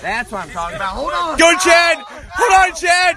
That's what I'm talking about. Hold on. Go, Chad! Hold on, Chad!